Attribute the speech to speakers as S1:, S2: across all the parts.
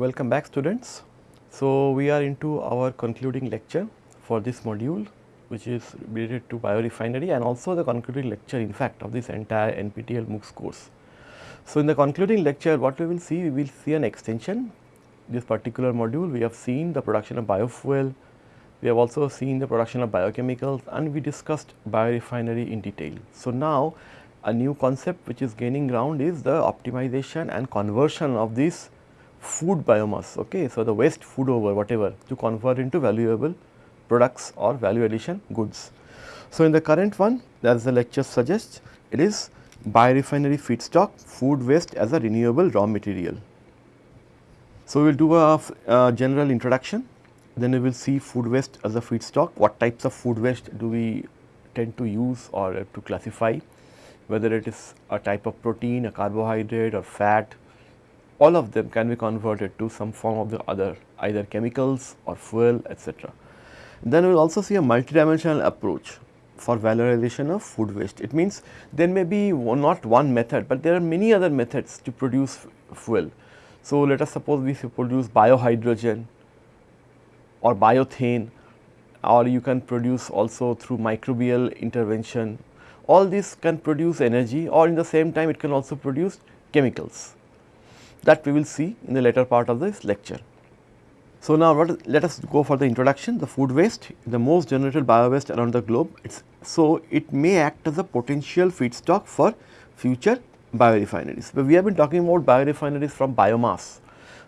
S1: Welcome back students. So, we are into our concluding lecture for this module which is related to biorefinery and also the concluding lecture in fact of this entire NPTEL MOOCs course. So, in the concluding lecture what we will see, we will see an extension this particular module we have seen the production of biofuel, we have also seen the production of biochemicals and we discussed biorefinery in detail. So, now a new concept which is gaining ground is the optimization and conversion of this food biomass. Okay. So, the waste food over whatever to convert into valuable products or value addition goods. So, in the current one as the lecture suggests it is biorefinery feedstock food waste as a renewable raw material. So, we will do a, a general introduction then we will see food waste as a feedstock what types of food waste do we tend to use or to classify whether it is a type of protein, a carbohydrate or fat all of them can be converted to some form of the other either chemicals or fuel etc. Then we will also see a multidimensional approach for valorization of food waste. It means there may be one, not one method, but there are many other methods to produce fuel. So, let us suppose we produce biohydrogen or bioethane or you can produce also through microbial intervention. All this can produce energy or in the same time it can also produce chemicals that we will see in the later part of this lecture. So, now let us go for the introduction the food waste the most generated bio waste around the globe it's so it may act as a potential feedstock for future biorefineries. But we have been talking about biorefineries from biomass.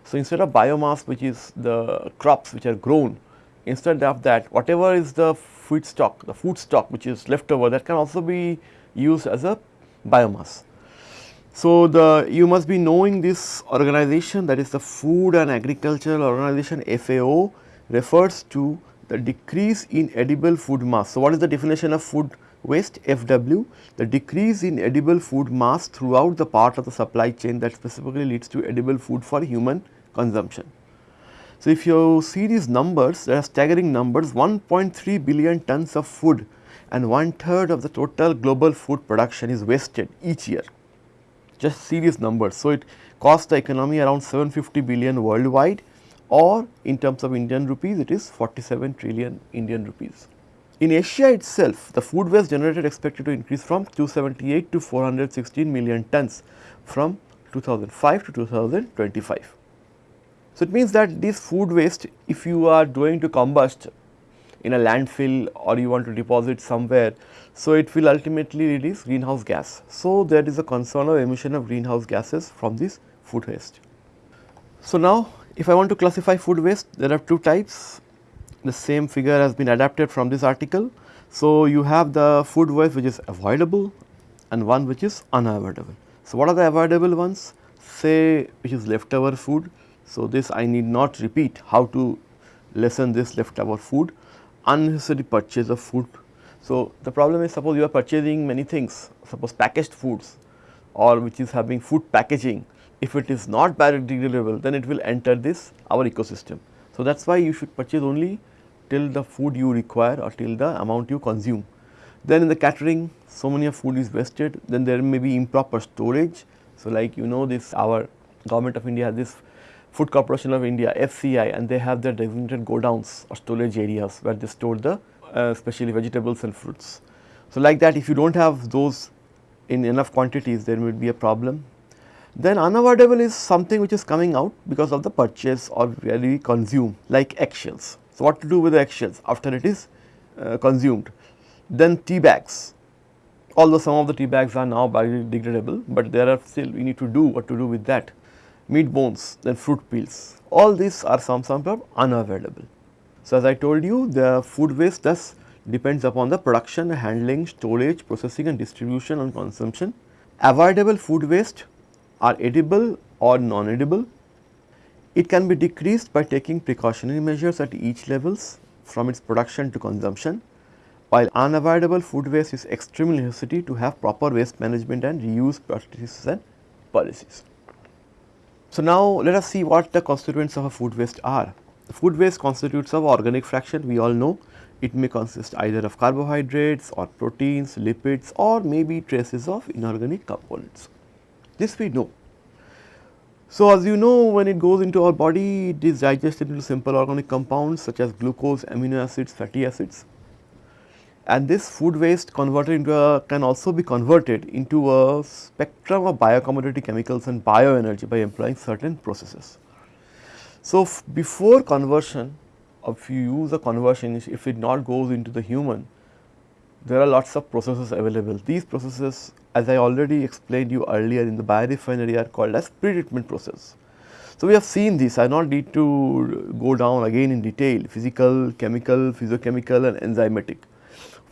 S1: So, instead of biomass which is the crops which are grown instead of that whatever is the feedstock the food stock which is left over that can also be used as a biomass. So, the you must be knowing this organization that is the Food and Agricultural Organization FAO refers to the decrease in edible food mass. So, what is the definition of food waste FW? The decrease in edible food mass throughout the part of the supply chain that specifically leads to edible food for human consumption. So, if you see these numbers, there are staggering numbers 1.3 billion tons of food and one third of the total global food production is wasted each year just serious numbers. So, it costs the economy around 750 billion worldwide or in terms of Indian rupees it is 47 trillion Indian rupees. In Asia itself the food waste generated expected to increase from 278 to 416 million tons from 2005 to 2025. So, it means that this food waste if you are going to combust in a landfill or you want to deposit somewhere so, it will ultimately release greenhouse gas. So, there is a concern of emission of greenhouse gases from this food waste. So, now if I want to classify food waste there are two types the same figure has been adapted from this article. So, you have the food waste which is avoidable and one which is unavoidable. So, what are the avoidable ones say which is leftover food. So, this I need not repeat how to lessen this leftover food unnecessary purchase of food so, the problem is suppose you are purchasing many things suppose packaged foods or which is having food packaging if it is not biodegradable then it will enter this our ecosystem. So, that is why you should purchase only till the food you require or till the amount you consume. Then in the catering so many of food is wasted then there may be improper storage. So, like you know this our government of India has this food corporation of India FCI and they have their designated godowns or storage areas where they store the uh, especially vegetables and fruits. So, like that if you do not have those in enough quantities there will be a problem. Then unavoidable is something which is coming out because of the purchase or where we consume like eggshells. So, what to do with the eggshells after it is uh, consumed? Then tea bags, although some of the tea bags are now biodegradable, but there are still we need to do what to do with that. Meat bones, then fruit peels, all these are some sort of unavoidable. So, as I told you the food waste thus depends upon the production, handling, storage, processing and distribution and consumption. Avoidable food waste are edible or non-edible. It can be decreased by taking precautionary measures at each levels from its production to consumption, while unavoidable food waste is extremely necessary to have proper waste management and reuse practices and policies. So, now let us see what the constituents of a food waste are. The food waste constitutes of organic fraction we all know it may consist either of carbohydrates or proteins, lipids or maybe traces of inorganic components. This we know. So, as you know when it goes into our body it is digested into simple organic compounds such as glucose, amino acids, fatty acids and this food waste converted into a can also be converted into a spectrum of biocommodity chemicals and bioenergy by employing certain processes. So, before conversion if you use a conversion if it not goes into the human there are lots of processes available. These processes as I already explained you earlier in the biorefinery are called as pre-treatment process. So, we have seen this I not need to go down again in detail physical, chemical, physiochemical and enzymatic.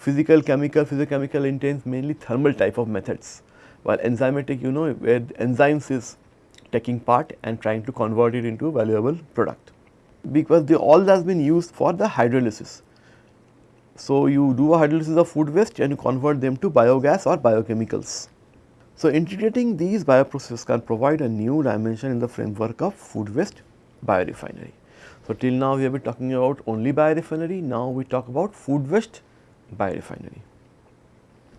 S1: Physical, chemical, physicochemical entails mainly thermal type of methods while enzymatic you know where enzymes is taking part and trying to convert it into valuable product because they all has been used for the hydrolysis. So, you do a hydrolysis of food waste and you convert them to biogas or biochemicals. So, integrating these bioprocesses can provide a new dimension in the framework of food waste biorefinery. So, till now we have been talking about only biorefinery, now we talk about food waste biorefinery.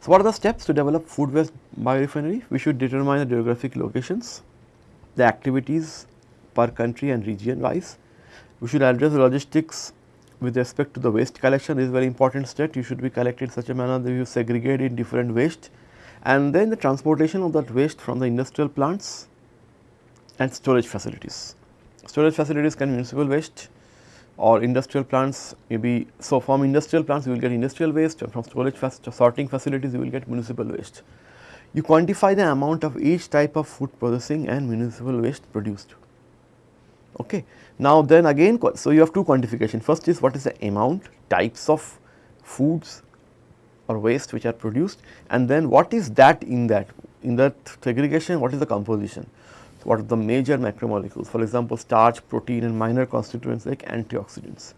S1: So, what are the steps to develop food waste biorefinery? We should determine the geographic locations, the activities per country and region wise. We should address logistics with respect to the waste collection this is very important step. You should be collected in such a manner that you segregate in different waste and then the transportation of that waste from the industrial plants and storage facilities. Storage facilities can be municipal waste or industrial plants maybe. So, from industrial plants you will get industrial waste and from storage sorting facilities you will get municipal waste. You quantify the amount of each type of food processing and municipal waste produced. Okay. Now, then again so you have two quantification first is what is the amount types of foods or waste which are produced and then what is that in that in that segregation what is the composition. What are the major macromolecules for example, starch, protein and minor constituents like antioxidants.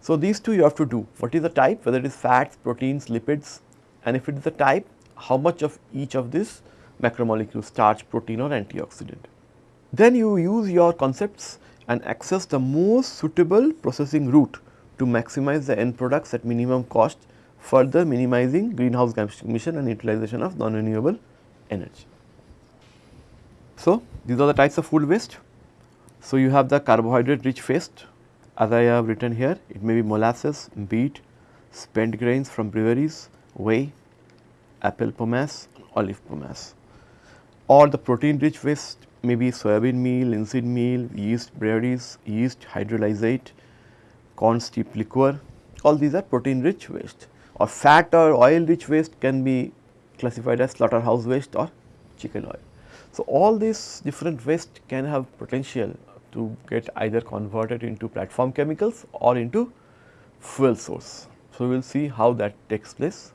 S1: So, these two you have to do what is the type whether it is fats, proteins, lipids and if it is the type how much of each of these macromolecules starch, protein or antioxidant. Then you use your concepts and access the most suitable processing route to maximize the end products at minimum cost further minimizing greenhouse gas emission and utilization of non-renewable energy. So, these are the types of food waste. So, you have the carbohydrate rich waste as I have written here it may be molasses, beet, spent grains from breweries, whey, apple pomace, olive pomace or the protein rich waste may be soybean meal, linseed meal, yeast breweries, yeast hydrolysate, corn steep liquor all these are protein rich waste or fat or oil rich waste can be classified as slaughterhouse waste or chicken oil. So, all these different waste can have potential to get either converted into platform chemicals or into fuel source. So, we will see how that takes place.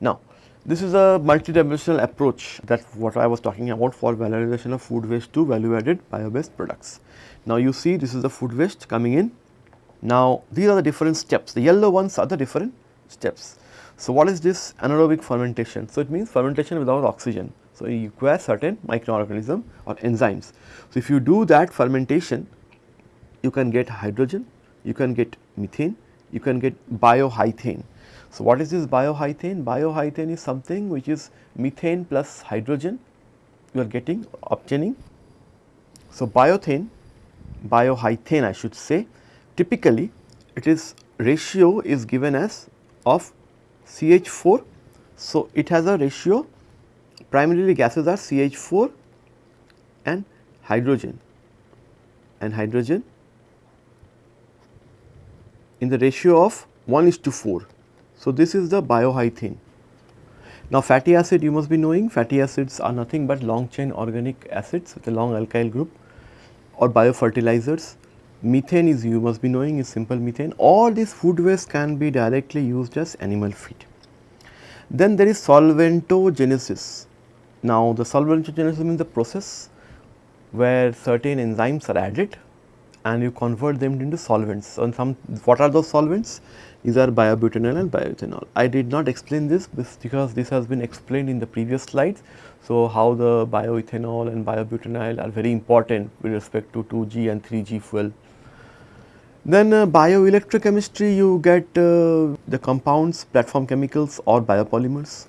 S1: Now, this is a multidimensional approach that what I was talking about for valorization of food waste to value added bio based products. Now, you see this is the food waste coming in. Now, these are the different steps, the yellow ones are the different steps. So, what is this anaerobic fermentation? So, it means fermentation without oxygen. So, you require certain microorganism or enzymes. So, if you do that fermentation, you can get hydrogen, you can get methane, you can get biohythane. So, what is this biohythane? Biohythane is something which is methane plus hydrogen you are getting obtaining. So, biothane, biohythane I should say typically it is ratio is given as of CH4. So, it has a ratio primarily gases are CH4 and hydrogen and hydrogen in the ratio of 1 is to 4. So, this is the biohythane. Now, fatty acid you must be knowing fatty acids are nothing but long chain organic acids with a long alkyl group or biofertilizers. Methane is you must be knowing is simple methane. All these food waste can be directly used as animal feed. Then there is solventogenesis. Now, the solvent solventogenesis means the process where certain enzymes are added and you convert them into solvents. So, some what are those solvents? These are biobutanol and bioethanol. I did not explain this because this has been explained in the previous slides. So, how the bioethanol and biobutanol are very important with respect to 2G and 3G fuel. Then uh, bioelectrochemistry you get uh, the compounds, platform chemicals or biopolymers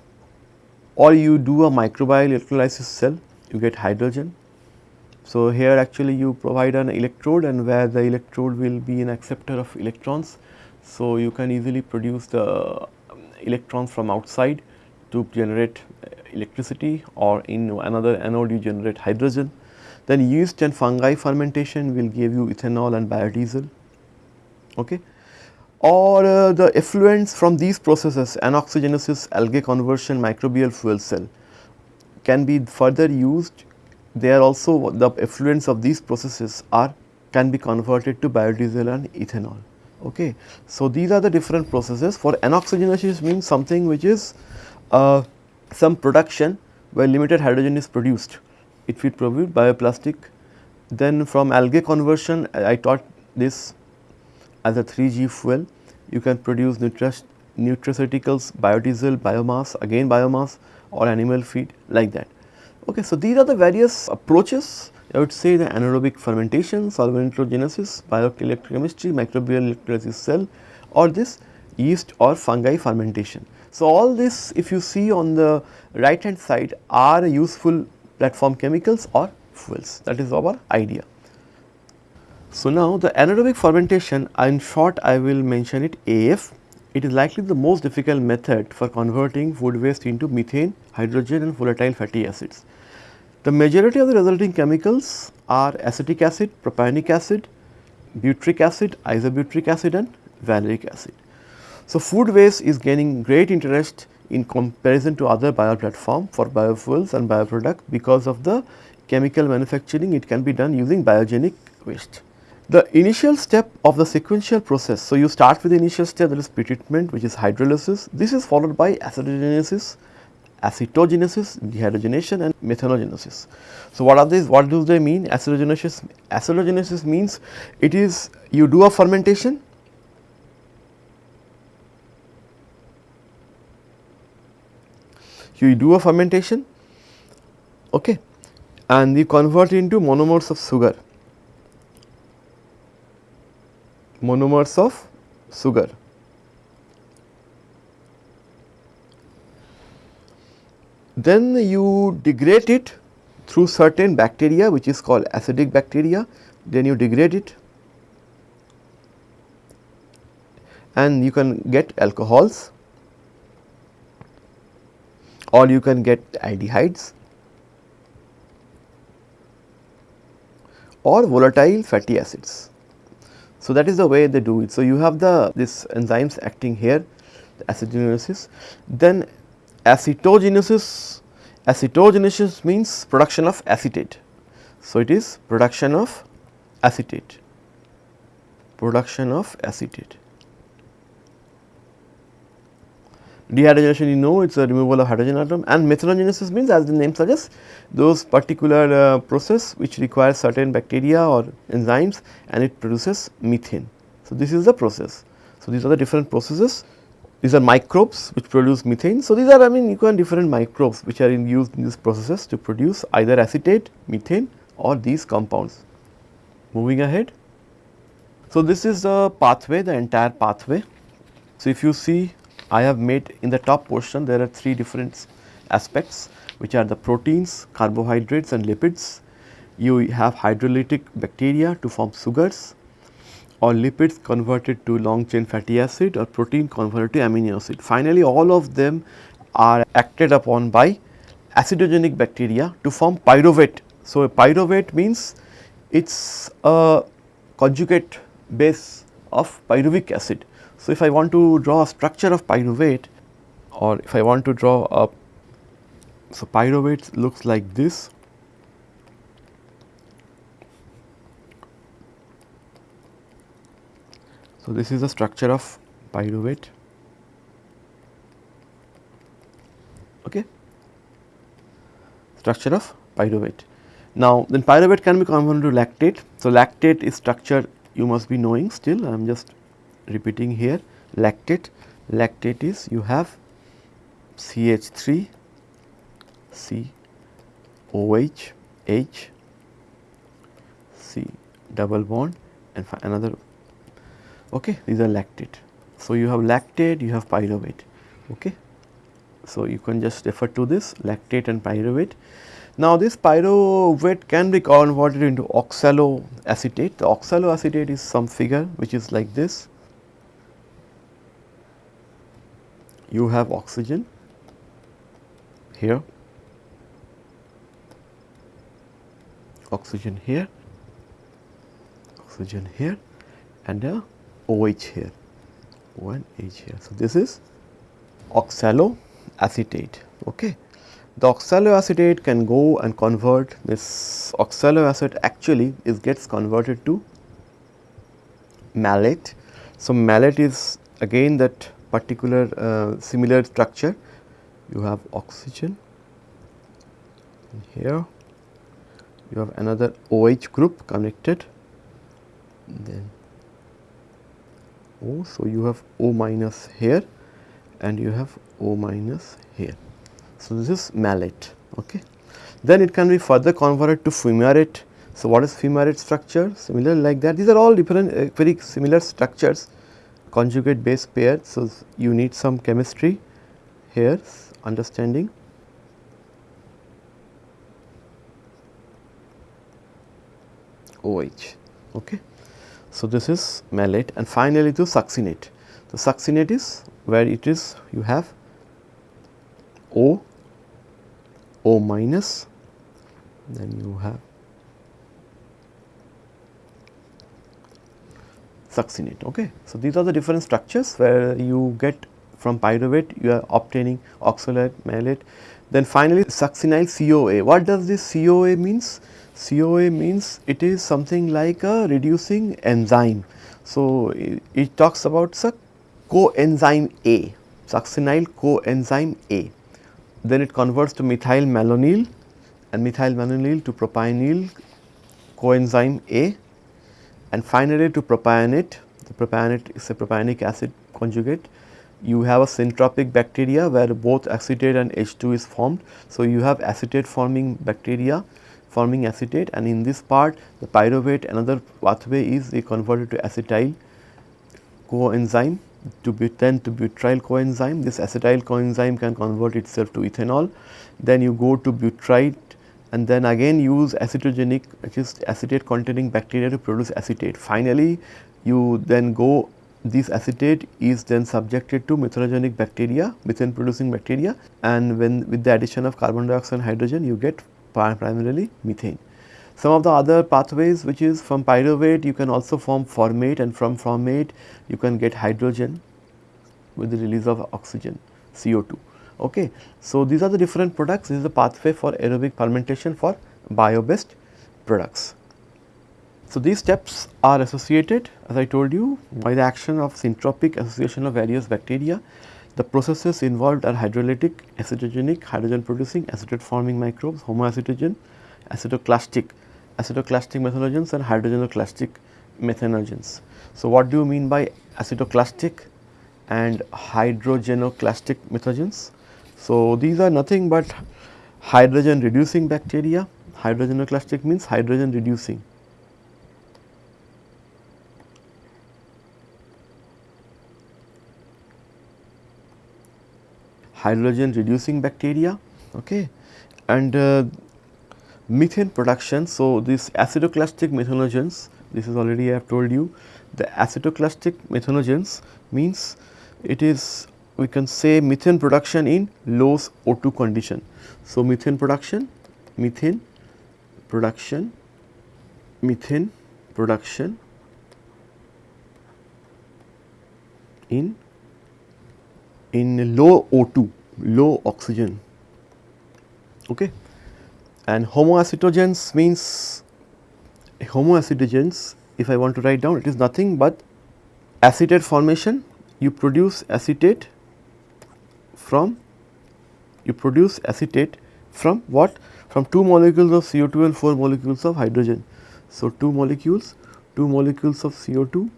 S1: or you do a microbial electrolysis cell, you get hydrogen, So, here actually you provide an electrode and where the electrode will be an acceptor of electrons. So, you can easily produce the um, electrons from outside to generate uh, electricity or in another anode you generate hydrogen. Then yeast and fungi fermentation will give you ethanol and biodiesel. Okay or uh, the effluents from these processes anoxygenesis, algae conversion, microbial fuel cell can be further used. They are also the effluents of these processes are can be converted to biodiesel and ethanol. Okay. So, these are the different processes for anoxygenesis means something which is uh, some production where limited hydrogen is produced. It will produce bioplastic. Then from algae conversion I taught this as a 3G fuel. You can produce nutraceuticals, biodiesel, biomass, again biomass or animal feed like that. Okay, so these are the various approaches I would say the anaerobic fermentation, solventogenesis, bioelectrochemistry, microbial electrolysis cell or this yeast or fungi fermentation. So, all this if you see on the right hand side are useful platform chemicals or fuels that is our idea. So, now the anaerobic fermentation in short I will mention it AF. It is likely the most difficult method for converting food waste into methane, hydrogen and volatile fatty acids. The majority of the resulting chemicals are acetic acid, propionic acid, butyric acid, isobutyric acid and valeric acid. So, food waste is gaining great interest in comparison to other bio platform for biofuels and bioproduct because of the chemical manufacturing it can be done using biogenic waste. The initial step of the sequential process, so you start with the initial step that is pretreatment which is hydrolysis. This is followed by acidogenesis, acetogenesis, dehydrogenation and methanogenesis. So, what are these? What do they mean? Acidogenesis, acidogenesis means it is you do a fermentation you do a fermentation okay, and you convert into monomers of sugar monomers of sugar. Then you degrade it through certain bacteria which is called acidic bacteria, then you degrade it and you can get alcohols or you can get aldehydes or volatile fatty acids. So, that is the way they do it. So, you have the this enzymes acting here the acidogenesis then acetogenesis acetogenesis means production of acetate. So, it is production of acetate production of acetate. Dehydrogenation you know it is a removal of hydrogen atom and methanogenesis means as the name suggests those particular uh, process which requires certain bacteria or enzymes and it produces methane. So, this is the process. So, these are the different processes these are microbes which produce methane. So, these are I mean you can different microbes which are in used in these processes to produce either acetate, methane or these compounds. Moving ahead. So, this is the pathway the entire pathway. So, if you see I have made in the top portion there are three different aspects which are the proteins, carbohydrates and lipids. You have hydrolytic bacteria to form sugars or lipids converted to long chain fatty acid or protein converted to amino acid. Finally, all of them are acted upon by acidogenic bacteria to form pyruvate. So, a pyruvate means it is a conjugate base of pyruvic acid. So, if I want to draw a structure of pyruvate or if I want to draw a, so pyruvate looks like this. So, this is the structure of pyruvate. Okay. Structure of pyruvate. Now, then pyruvate can be converted to lactate. So, lactate is structure you must be knowing still I am just repeating here lactate. Lactate is you have CH3 C OH H C double bond and another okay these are lactate. So, you have lactate you have pyruvate okay. So, you can just refer to this lactate and pyruvate. Now, this pyruvate can be converted into oxaloacetate. The oxaloacetate is some figure which is like this. You have oxygen here, oxygen here, oxygen here and a OH here, one H here. So, this is oxaloacetate. Okay. The oxaloacetate can go and convert this oxaloacetate actually is gets converted to malate. So, malate is again that particular uh, similar structure you have oxygen here you have another OH group connected then O. So, you have O minus here and you have O minus here. So, this is malate. Okay. Then it can be further converted to fumarate. So, what is fumarate structure? Similar like that. These are all different uh, very similar structures conjugate base pair. So, you need some chemistry here understanding. OH. Okay. So, this is malate and finally the succinate. The succinate is where it is you have O O minus then you have succinate. Okay. So, these are the different structures where you get from pyruvate you are obtaining oxalate, malate. Then finally, succinyl CoA. What does this CoA means? CoA means it is something like a reducing enzyme. So, it, it talks about coenzyme A, succinyl coenzyme A then it converts to methyl malonyl and methyl malonyl to propionyl coenzyme A and finally to propionate. The propionate is a propionic acid conjugate. You have a syntrophic bacteria where both acetate and H2 is formed. So, you have acetate forming bacteria forming acetate and in this part the pyruvate another pathway is converted to acetyl coenzyme to butane to butyl coenzyme. This acetyl coenzyme can convert itself to ethanol. Then you go to butyrate and then again use acetogenic is acetate containing bacteria to produce acetate. Finally, you then go this acetate is then subjected to methanogenic bacteria, methane producing bacteria and when with the addition of carbon dioxide and hydrogen you get primarily methane. Some of the other pathways which is from pyruvate you can also form formate and from formate you can get hydrogen with the release of oxygen CO2. Okay. So, these are the different products this is the pathway for aerobic fermentation for bio based products. So, these steps are associated as I told you by the action of syntrophic association of various bacteria. The processes involved are hydrolytic, acetogenic, hydrogen producing, acetate forming microbes, homoacetogen, acetoclastic acetoclastic methanogens and hydrogenoclastic methanogens. So, what do you mean by acetoclastic and hydrogenoclastic methanogens? So, these are nothing but hydrogen reducing bacteria, hydrogenoclastic means hydrogen reducing. hydrogen reducing bacteria okay and uh, methane production. So, this acetoclastic methanogens this is already I have told you the acetoclastic methanogens means it is we can say methane production in low O2 condition. So, methane production, methane production, methane production in in low O2, low oxygen. Okay and homoacetogens means homoacetogens if I want to write down it is nothing but acetate formation you produce acetate from you produce acetate from what from 2 molecules of CO2 and 4 molecules of hydrogen. So, 2 molecules 2 molecules of CO2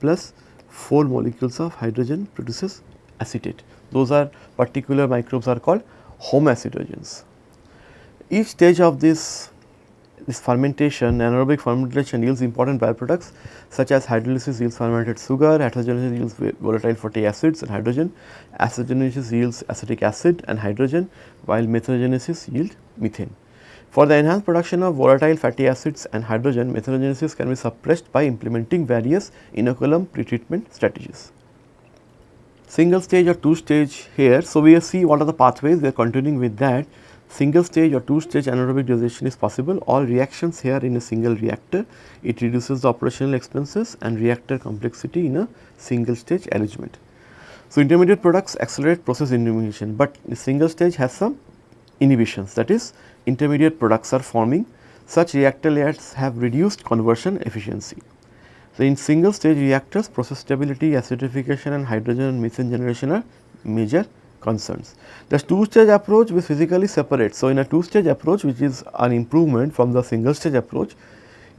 S1: plus 4 molecules of hydrogen produces acetate. Those are particular microbes are called home homoacetogens. Each stage of this this fermentation, anaerobic fermentation yields important byproducts such as hydrolysis yields fermented sugar, heterogenesis yields volatile fatty acids and hydrogen, acidogenesis yields acetic acid and hydrogen while methanogenesis yield methane. For the enhanced production of volatile fatty acids and hydrogen, methanogenesis can be suppressed by implementing various inoculum pretreatment strategies. Single stage or two stage here, so we see what are the pathways, we are continuing with that. Single stage or two stage anaerobic digestion is possible, all reactions here in a single reactor, it reduces the operational expenses and reactor complexity in a single stage arrangement. So, intermediate products accelerate process inhibition, but the single stage has some inhibitions that is intermediate products are forming such reactor layers have reduced conversion efficiency. So, in single stage reactors process stability, acidification and hydrogen and methane generation are major concerns. The two stage approach which physically separates. So, in a two stage approach which is an improvement from the single stage approach,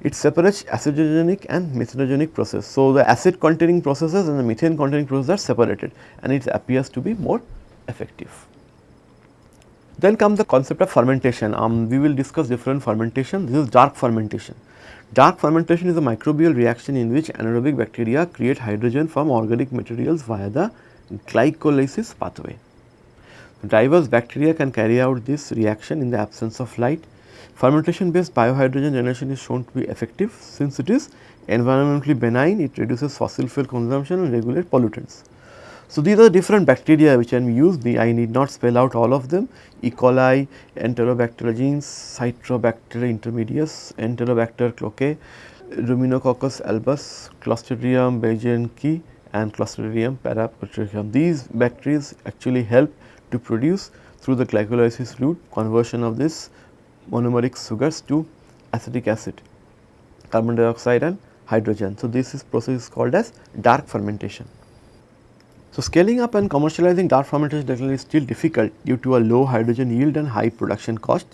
S1: it separates acidogenic and methanogenic process. So, the acid containing processes and the methane containing processes are separated and it appears to be more effective. Then comes the concept of fermentation. Um, we will discuss different fermentation. This is dark fermentation. Dark fermentation is a microbial reaction in which anaerobic bacteria create hydrogen from organic materials via the glycolysis pathway. Diverse bacteria can carry out this reaction in the absence of light. Fermentation based biohydrogen generation is shown to be effective since it is environmentally benign, it reduces fossil fuel consumption and regulate pollutants. So, these are different bacteria which can be used, I need not spell out all of them E. coli, Enterobacter genes, Citrobacter intermedius, Enterobacter cloacae, Ruminococcus albus, Clostridium beijerinckii and Clostridium paraputrificum. These bacteria actually help to produce through the glycolysis route conversion of this monomeric sugars to acetic acid, carbon dioxide and hydrogen. So, this is process is called as dark fermentation. So, scaling up and commercializing dark fermentation technology is still difficult due to a low hydrogen yield and high production cost.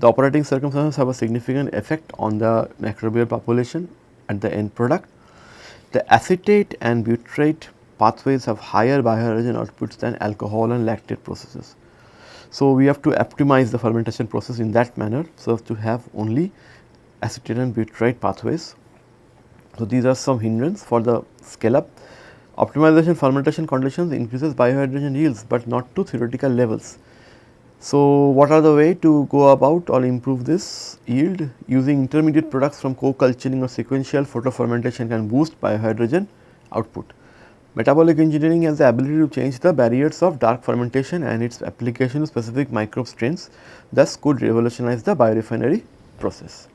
S1: The operating circumstances have a significant effect on the microbial population and the end product. The acetate and butyrate pathways have higher biohydrogen outputs than alcohol and lactate processes. So, we have to optimize the fermentation process in that manner so as to have only acetate and butyrate pathways. So, these are some hindrance for the scale up Optimization fermentation conditions increases biohydrogen yields, but not to theoretical levels. So, what are the way to go about or improve this yield? Using intermediate products from co-culturing or sequential photofermentation can boost biohydrogen output. Metabolic engineering has the ability to change the barriers of dark fermentation and its application to specific microbe strains thus could revolutionize the biorefinery process.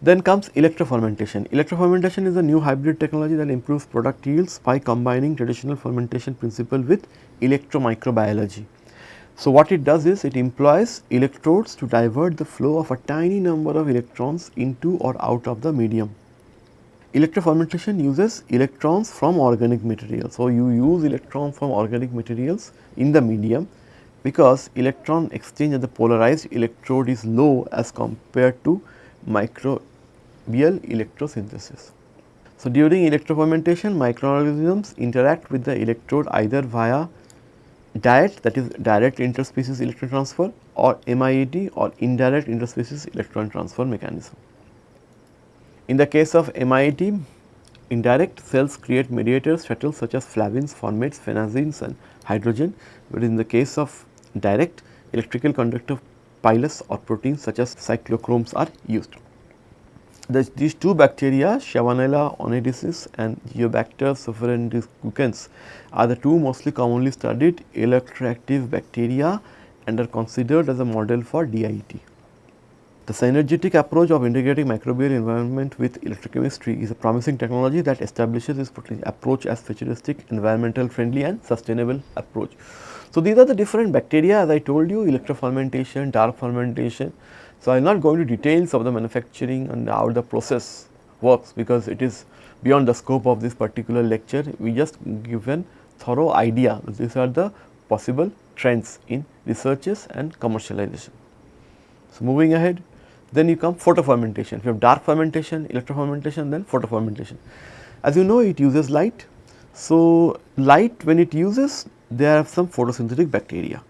S1: Then comes electrofermentation. Electrofermentation is a new hybrid technology that improves product yields by combining traditional fermentation principle with electromicrobiology. So, what it does is it employs electrodes to divert the flow of a tiny number of electrons into or out of the medium. Electrofermentation uses electrons from organic materials. So, you use electrons from organic materials in the medium because electron exchange at the polarized electrode is low as compared to microbial electrosynthesis. So, during electrofermentation microorganisms interact with the electrode either via DIET that is direct interspecies electron transfer or MIET or indirect interspecies electron transfer mechanism. In the case of MIET, indirect cells create mediators shuttles such as flavins, formates, phenazines and hydrogen, but in the case of direct electrical conductive pilus or proteins such as cytochromes are used these two bacteria Shewanella oneidensis and Geobacter sulfurreducens are the two mostly commonly studied electroactive bacteria and are considered as a model for DIET. The synergetic approach of integrating microbial environment with electrochemistry is a promising technology that establishes this approach as futuristic, environmental friendly and sustainable approach. So, these are the different bacteria as I told you electrofermentation, dark fermentation, so, I am not going to details of the manufacturing and how the process works because it is beyond the scope of this particular lecture. We just given thorough idea these are the possible trends in researches and commercialization. So, moving ahead then you come photofermentation. If you have dark fermentation, electrofermentation then photofermentation. As you know it uses light. So, light when it uses there are some photosynthetic bacteria.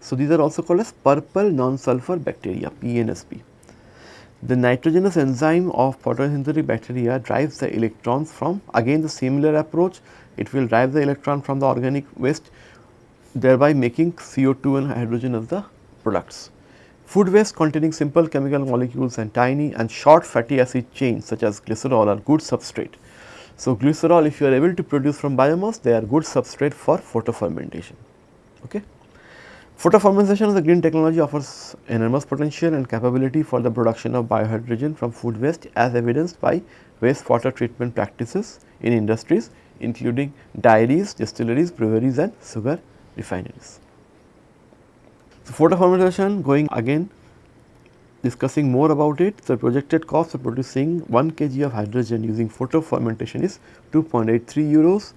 S1: So, these are also called as purple non-sulfur bacteria PNSB. The nitrogenase enzyme of photosynthetic bacteria drives the electrons from again the similar approach it will drive the electron from the organic waste thereby making CO2 and hydrogen as the products. Food waste containing simple chemical molecules and tiny and short fatty acid chains such as glycerol are good substrate. So, glycerol if you are able to produce from biomass they are good substrate for photofermentation. Okay. Photofermentation of the green technology offers enormous potential and capability for the production of biohydrogen from food waste as evidenced by wastewater treatment practices in industries including dairies, distilleries, breweries and sugar refineries. So, photofermentation going again discussing more about it, the projected cost of producing 1 kg of hydrogen using photofermentation is 2.83 euros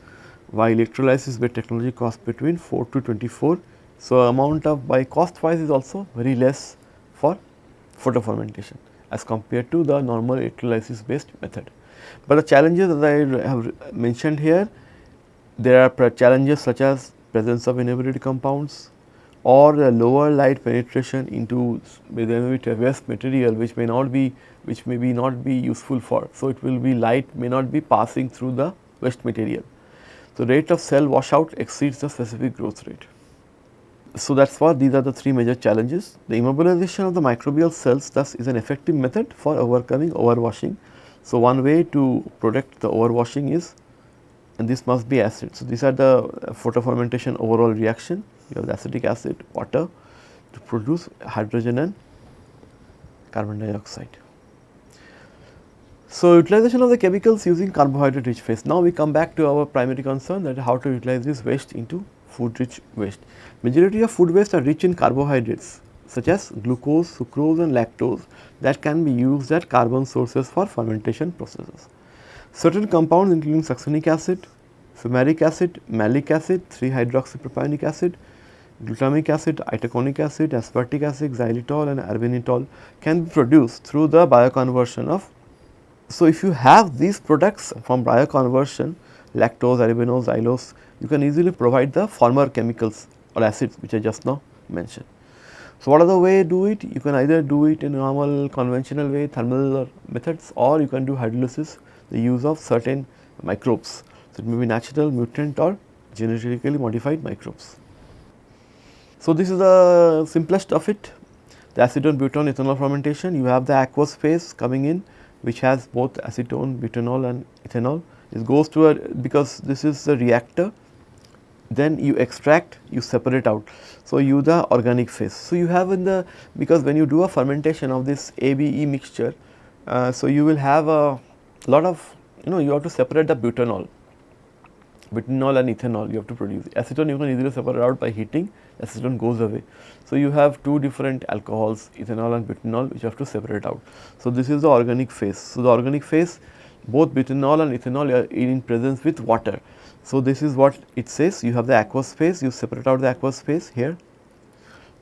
S1: while electrolysis based technology cost between 4 to 24. So, amount of by cost wise is also very less for photofermentation as compared to the normal electrolysis based method. But the challenges that I have mentioned here, there are challenges such as presence of inhibited compounds or a lower light penetration into the waste material which may not be which may be not be useful for. So, it will be light may not be passing through the waste material. So, rate of cell washout exceeds the specific growth rate. So, that is what these are the three major challenges. The immobilization of the microbial cells thus is an effective method for overcoming overwashing so, one way to protect the overwashing is and this must be acid. So, these are the photofermentation overall reaction you have the acetic acid, water to produce hydrogen and carbon dioxide. So, utilization of the chemicals using carbohydrate rich phase. Now, we come back to our primary concern that how to utilize this waste into food rich waste. Majority of food waste are rich in carbohydrates such as glucose, sucrose and lactose that can be used as carbon sources for fermentation processes. Certain compounds including succinic acid, fumaric acid, malic acid, 3-hydroxypropionic acid, glutamic acid, itaconic acid, aspartic acid, xylitol and arabinitol can be produced through the bioconversion of. So, if you have these products from bioconversion lactose, arabinose, xylose, you can easily provide the former chemicals or acids which I just now mentioned. So, what are the way do it? You can either do it in normal conventional way thermal methods or you can do hydrolysis the use of certain microbes. So, it may be natural mutant or genetically modified microbes. So, this is the simplest of it the acetone butane ethanol fermentation you have the aqueous phase coming in which has both acetone, butanol and ethanol. It goes to a because this is the reactor then you extract you separate out. So, you the organic phase. So, you have in the because when you do a fermentation of this ABE mixture, uh, so you will have a lot of you know you have to separate the butanol, butanol and ethanol you have to produce. Acetone you can easily separate out by heating, acetone goes away. So, you have two different alcohols ethanol and butanol which you have to separate out. So, this is the organic phase. So, the organic phase both butanol and ethanol are in presence with water. So, this is what it says you have the aqueous phase you separate out the aqueous phase here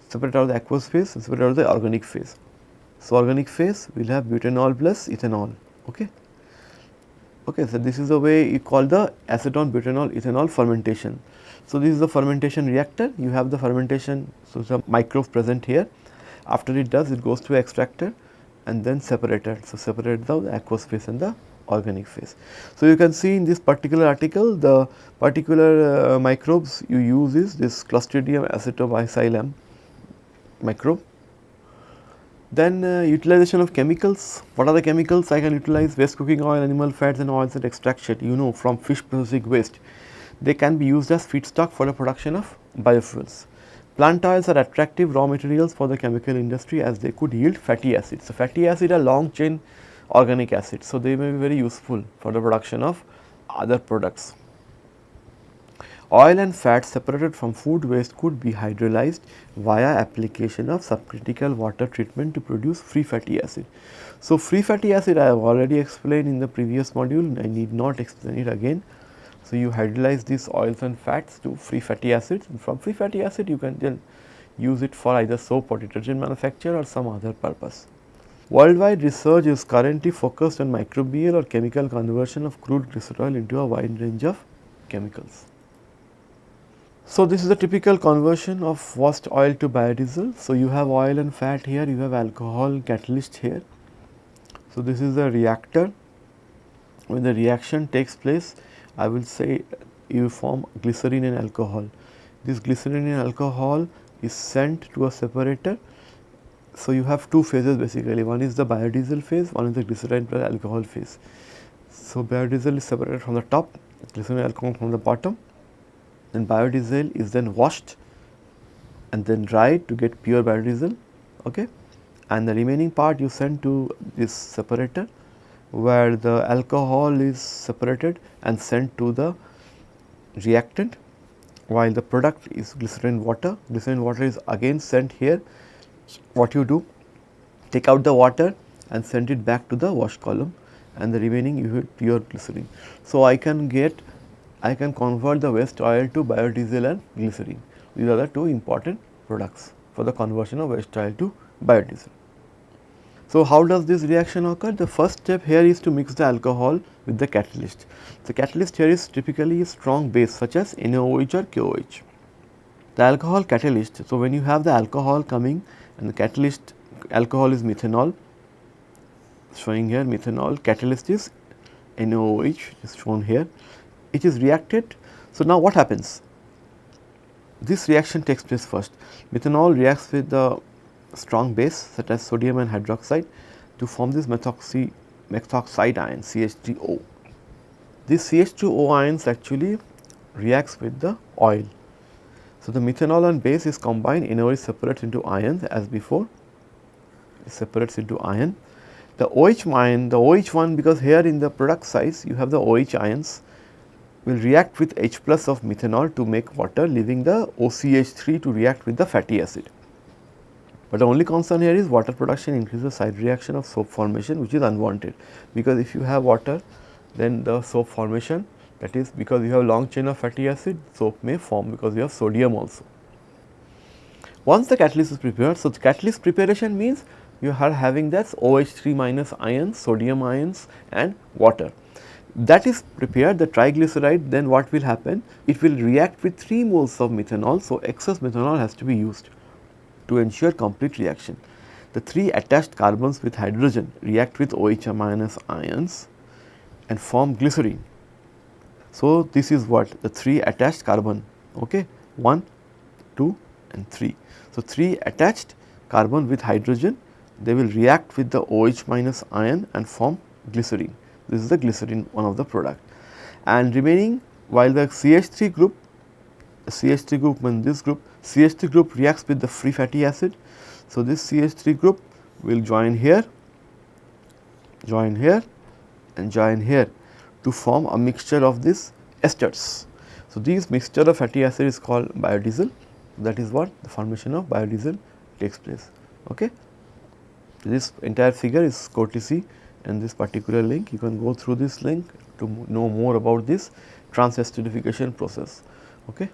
S1: separate out the aqueous phase separate out the organic phase. So, organic phase will have butanol plus ethanol okay. Okay, so this is the way you call the acetone butanol ethanol fermentation. So, this is the fermentation reactor you have the fermentation so some microbes present here after it does it goes to extractor and then separated. So, separate the aqueous phase and the organic phase. So, you can see in this particular article the particular uh, microbes you use is this Clostridium acetobutylicum microbe. Then uh, utilization of chemicals, what are the chemicals I can utilize waste cooking oil, animal fats and oils and extraction you know from fish processing waste. They can be used as feedstock for the production of biofuels. Plant oils are attractive raw materials for the chemical industry as they could yield fatty acids. So, fatty acid are long chain organic acids. So, they may be very useful for the production of other products. Oil and fat separated from food waste could be hydrolyzed via application of subcritical water treatment to produce free fatty acid. So, free fatty acid I have already explained in the previous module, I need not explain it again. So, you hydrolyze these oils and fats to free fatty acids and from free fatty acid you can then use it for either soap or detergent manufacture or some other purpose. Worldwide research is currently focused on microbial or chemical conversion of crude glycerol into a wide range of chemicals. So, this is a typical conversion of waste oil to biodiesel. So, you have oil and fat here, you have alcohol catalyst here. So, this is the reactor. When the reaction takes place, I will say you form glycerine and alcohol. This glycerine and alcohol is sent to a separator So, you have two phases basically one is the biodiesel phase one is the glycerine plus alcohol phase. So, biodiesel is separated from the top glycerine alcohol from the bottom then biodiesel is then washed and then dried to get pure biodiesel okay and the remaining part you send to this separator where the alcohol is separated and sent to the reactant while the product is glycerin water. Glycerin water is again sent here. What you do? Take out the water and send it back to the wash column and the remaining you pure glycerin. So, I can get I can convert the waste oil to biodiesel and glycerin. These are the two important products for the conversion of waste oil to biodiesel. So, how does this reaction occur? The first step here is to mix the alcohol with the catalyst. The catalyst here is typically a strong base such as NaOH or KOH. The alcohol catalyst, so when you have the alcohol coming and the catalyst alcohol is methanol, showing here methanol, catalyst is NaOH is shown here, it is reacted. So, now what happens? This reaction takes place first, methanol reacts with the strong base such as sodium and hydroxide to form this methoxy methoxide ion CH3O. This CH2O ions actually reacts with the oil. So, the methanol and base is combined in order separates into ions as before it separates into ion. The OH ion the OH one because here in the product size you have the OH ions will react with H plus of methanol to make water leaving the OCH3 to react with the fatty acid. But the only concern here is water production increases side reaction of soap formation which is unwanted because if you have water then the soap formation that is because you have long chain of fatty acid soap may form because you have sodium also. Once the catalyst is prepared, so the catalyst preparation means you are having that OH3 minus ions, sodium ions and water. That is prepared the triglyceride then what will happen? It will react with 3 moles of methanol. So, excess methanol has to be used to ensure complete reaction. The three attached carbons with hydrogen react with OH minus ions and form glycerine. So, this is what the three attached carbon okay 1, 2 and 3. So, 3 attached carbon with hydrogen they will react with the OH minus ion and form glycerine. This is the glycerine one of the product and remaining while the CH3 group CH3 group this group CH3 group reacts with the free fatty acid. So, this CH3 group will join here, join here and join here to form a mixture of these esters. So, this mixture of fatty acid is called biodiesel that is what the formation of biodiesel takes place. Okay. This entire figure is courtesy and this particular link you can go through this link to know more about this transesterification process. Okay.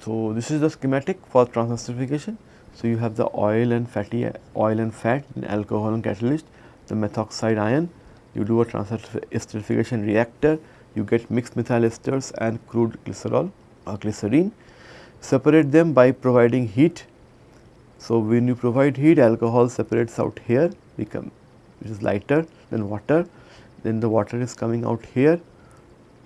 S1: So, this is the schematic for transesterification. So, you have the oil and fatty oil and fat in alcohol and catalyst, the methoxide ion, you do a transesterification reactor, you get mixed methyl esters and crude glycerol uh, or glycerine, separate them by providing heat. So, when you provide heat alcohol separates out here become which is lighter than water, then the water is coming out here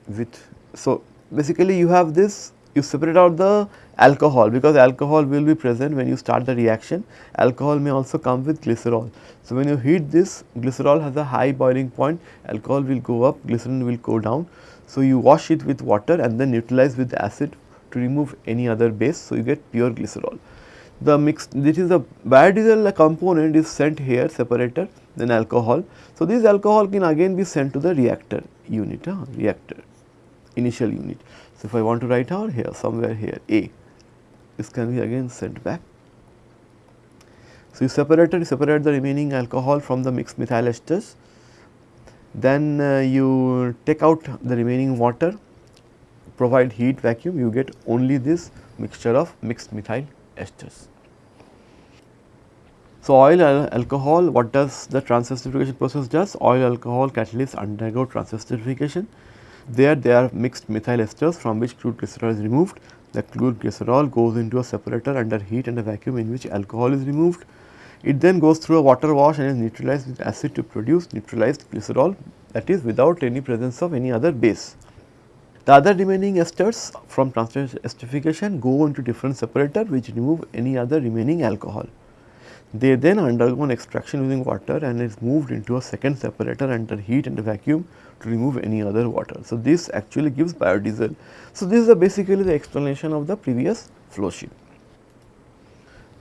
S1: with. So, basically you have this you separate out the alcohol because alcohol will be present when you start the reaction. Alcohol may also come with glycerol. So, when you heat this glycerol has a high boiling point, alcohol will go up, glycerin will go down. So, you wash it with water and then neutralize with acid to remove any other base. So, you get pure glycerol. The mix this is the biodiesel component is sent here separator then alcohol. So, this alcohol can again be sent to the reactor unit, uh, reactor initial unit. So, if I want to write out here somewhere here A, this can be again sent back. So, you separated you separate the remaining alcohol from the mixed methyl esters, then uh, you take out the remaining water, provide heat vacuum, you get only this mixture of mixed methyl esters. So, oil alcohol what does the transesterification process does? Oil alcohol catalysts undergo transesterification there they are mixed methyl esters from which crude glycerol is removed. The crude glycerol goes into a separator under heat and a vacuum in which alcohol is removed. It then goes through a water wash and is neutralized with acid to produce neutralized glycerol that is without any presence of any other base. The other remaining esters from transesterification go into different separator which remove any other remaining alcohol. They then undergo an extraction using water and is moved into a second separator under heat and vacuum to remove any other water. So, this actually gives biodiesel. So, this is basically the explanation of the previous flow sheet.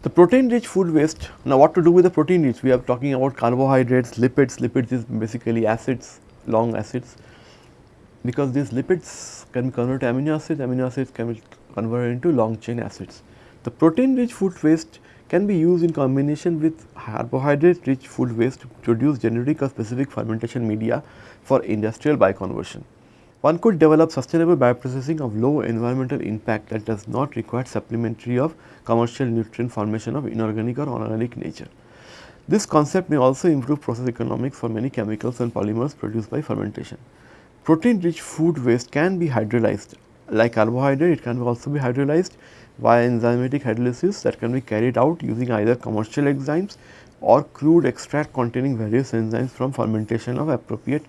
S1: The protein rich food waste, now what to do with the protein rich? We are talking about carbohydrates, lipids, lipids is basically acids, long acids because these lipids can be converted to amino acids, amino acids can be converted into long chain acids. The protein rich food waste can be used in combination with carbohydrate rich food waste to produce generic or specific fermentation media for industrial bioconversion. One could develop sustainable bioprocessing of low environmental impact that does not require supplementary of commercial nutrient formation of inorganic or organic nature. This concept may also improve process economics for many chemicals and polymers produced by fermentation. Protein rich food waste can be hydrolyzed like carbohydrate it can also be hydrolyzed via enzymatic hydrolysis that can be carried out using either commercial enzymes or crude extract containing various enzymes from fermentation of appropriate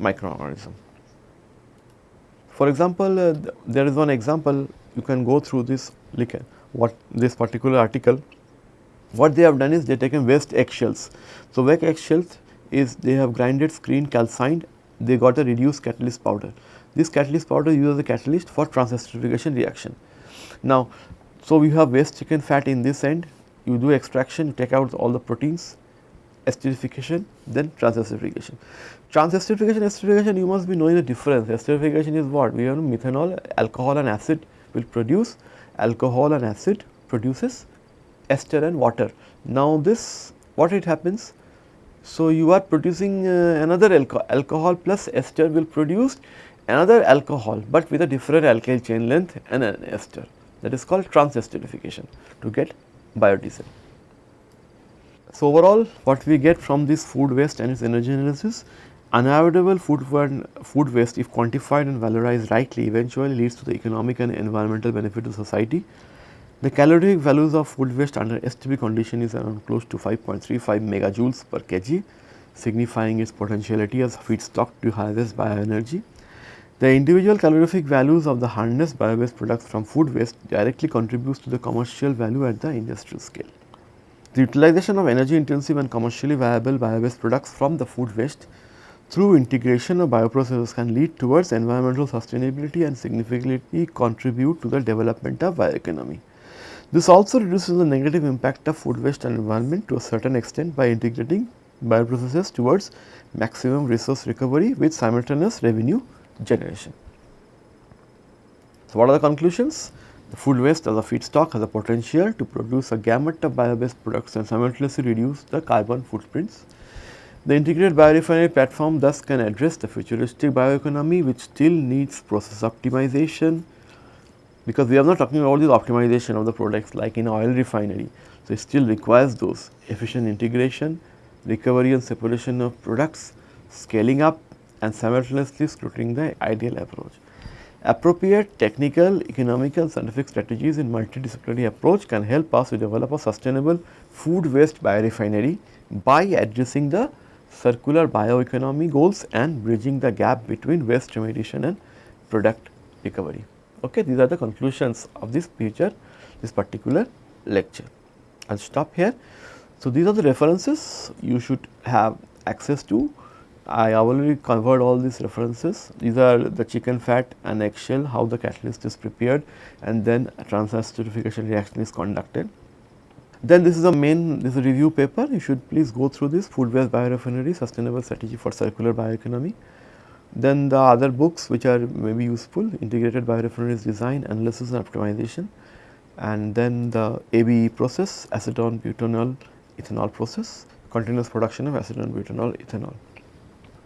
S1: microorganism. For example, uh, th there is one example you can go through this at what this particular article. What they have done is they taken waste eggshells. So, waste eggshells is they have grinded screen calcined they got a reduced catalyst powder. This catalyst powder uses a catalyst for transesterification reaction. Now, so we have waste chicken fat in this end, you do extraction, you take out all the proteins, esterification, then transesterification. Transesterification, esterification, you must be knowing the difference. Esterification is what? We have methanol, alcohol and acid will produce, alcohol and acid produces ester and water. Now, this what it happens? So, you are producing uh, another alco alcohol plus ester will produce another alcohol, but with a different alkyl chain length and an ester that is called transesterification to get biodiesel. So, overall what we get from this food waste and its energy analysis, unavoidable food, food waste if quantified and valorized rightly eventually leads to the economic and environmental benefit to society. The calorific values of food waste under STP condition is around close to 5.35 megajoules per kg, signifying its potentiality as feedstock to harvest bioenergy. The individual calorific values of the harnessed bio-based products from food waste directly contributes to the commercial value at the industrial scale. The utilization of energy intensive and commercially viable bio-based products from the food waste through integration of bioprocesses can lead towards environmental sustainability and significantly contribute to the development of bioeconomy. This also reduces the negative impact of food waste and environment to a certain extent by integrating bioprocesses towards maximum resource recovery with simultaneous revenue generation. So, what are the conclusions? The food waste as a feedstock has a potential to produce a gamut of bio-based products and simultaneously reduce the carbon footprints. The integrated biorefinery platform thus can address the futuristic bioeconomy which still needs process optimization because we are not talking about the optimization of the products like in oil refinery. So, it still requires those efficient integration, recovery and separation of products, scaling up and simultaneously scrutinizing the ideal approach. Appropriate technical, economical, scientific strategies in multidisciplinary approach can help us to develop a sustainable food waste biorefinery by addressing the circular bioeconomy goals and bridging the gap between waste remediation and product recovery. Okay, these are the conclusions of this feature, this particular lecture. I will stop here. So, these are the references you should have access to I already covered all these references. These are the chicken fat and eggshell, how the catalyst is prepared and then transesterification reaction is conducted. Then this is a main, this is a review paper, you should please go through this food waste biorefinery sustainable strategy for circular bioeconomy. Then the other books which are maybe useful, integrated biorefineries design, analysis and optimization and then the ABE process, acetone butanol ethanol process, continuous production of acetone butanol ethanol.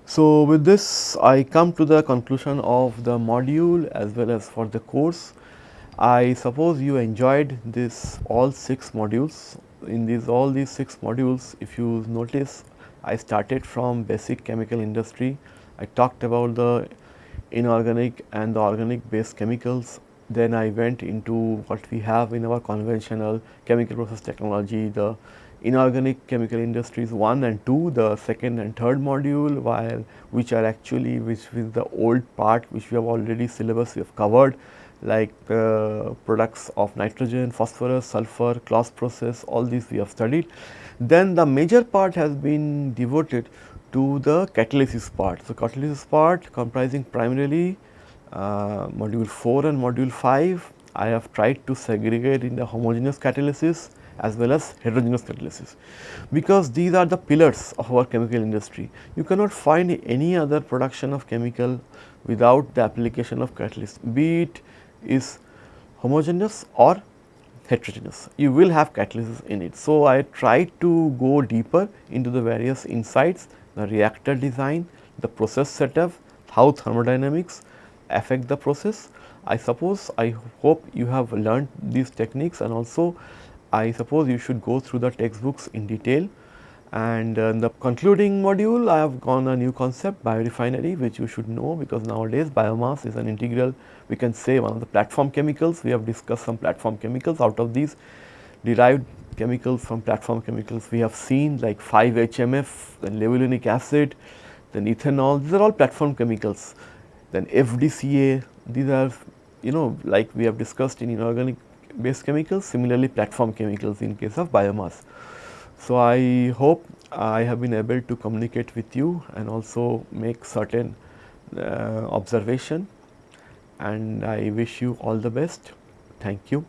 S1: So, with this I come to the conclusion of the module as well as for the course. I suppose you enjoyed this all 6 modules. In these all these 6 modules if you notice I started from basic chemical industry. I talked about the inorganic and the organic based chemicals. Then I went into what we have in our conventional chemical process technology, the inorganic chemical industries 1 and 2, the second and third module while which are actually which is the old part which we have already syllabus we have covered like uh, products of nitrogen, phosphorus, sulfur, Claus process all these we have studied Then the major part has been devoted to the catalysis part. So, catalysis part comprising primarily uh, module 4 and module 5 I have tried to segregate in the homogeneous catalysis as well as heterogeneous catalysis because these are the pillars of our chemical industry. You cannot find any other production of chemical without the application of catalyst be it is homogeneous or heterogeneous you will have catalysis in it. So, I tried to go deeper into the various insights the reactor design, the process setup, how thermodynamics affect the process. I suppose I hope you have learned these techniques and also I suppose you should go through the textbooks in detail. And uh, in the concluding module I have gone a new concept biorefinery which you should know because nowadays biomass is an integral we can say one of the platform chemicals. We have discussed some platform chemicals. Out of these derived chemicals from platform chemicals we have seen like 5-HMF then levulinic acid then ethanol. These are all platform chemicals. Then FDCA these are you know like we have discussed in inorganic based chemicals similarly platform chemicals in case of biomass. So, I hope I have been able to communicate with you and also make certain uh, observation and I wish you all the best. Thank you.